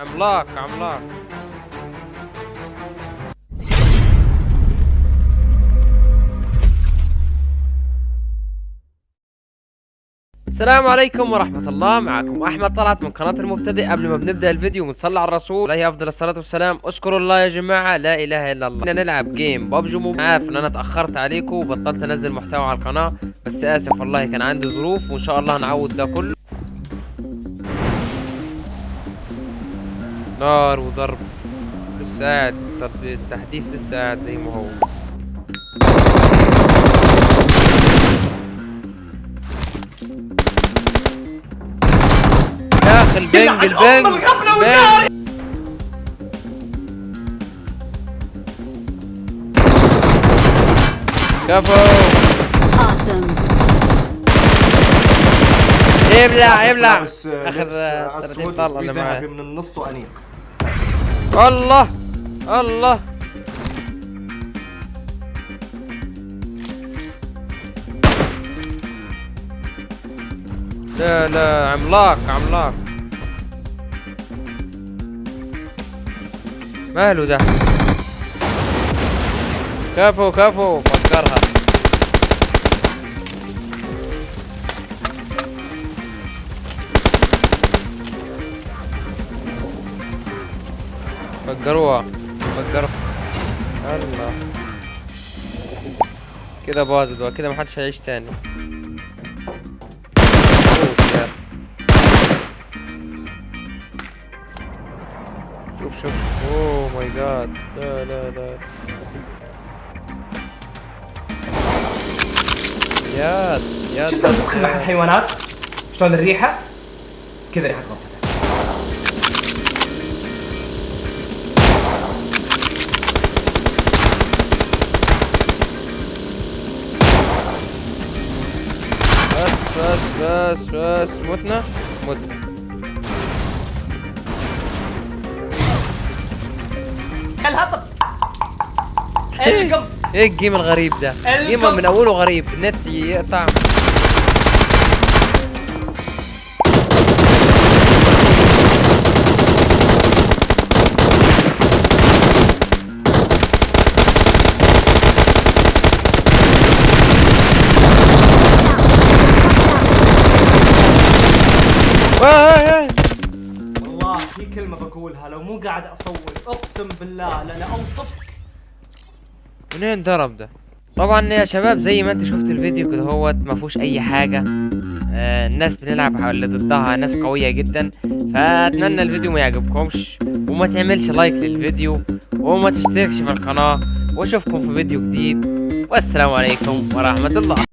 عملاق عملاق. السلام عليكم ورحمة الله. معكم أحمد طلعت من قناة المبتدئ. قبل ما بنبدأ الفيديو بنصلي على الرسول عليه أفضل الصلاة والسلام. اذكروا الله يا جماعة لا إله إلا الله. بدنا نلعب جيم ببجي موب عارف إن أنا اتأخرت عليكم وبطلت أنزل محتوى على القناة بس آسف والله كان عندي ظروف وإن شاء الله هنعوض ده كله. نار وضرب لسه قاعد التحديث لسه قاعد زي ما هو. يا أخي البنج البنج البنج كفو. آخر لبس، آه، 30 اسود طلقه اللي معاه من النص وأنيق. الله الله. لا لا عملاق عملاق. ماله ده؟ كفو كفو فكرها. فجروها فجروها الله كده باظت بقى. كده محدش هيعيش تاني. يا. شوف شوف شوف. اوه ماي جاد لا لا لا. ياد ياد شفت الحيوانات شلون الريحة؟ كذا ريحة غرفتك بس بس بس متنا متنا الهطل. القم. إيه الجيم الغريب ده؟ القم. جيم من أوله غريب. النت يقطع. في كلمة بقولها. لو مو قاعد اصوت أقسم بالله لا لا اوصفك منين ضرب ده؟ طبعا يا شباب زي ما أنت شفت الفيديو كده هوت ما فيهوش أي حاجة. آه الناس بنلعب اللي ضدها ناس قوية جدا. فأتمنى الفيديو ما يعجبكمش وما تعملش لايك للفيديو وما تشتركش في القناة. وأشوفكم في فيديو جديد. والسلام عليكم ورحمة الله.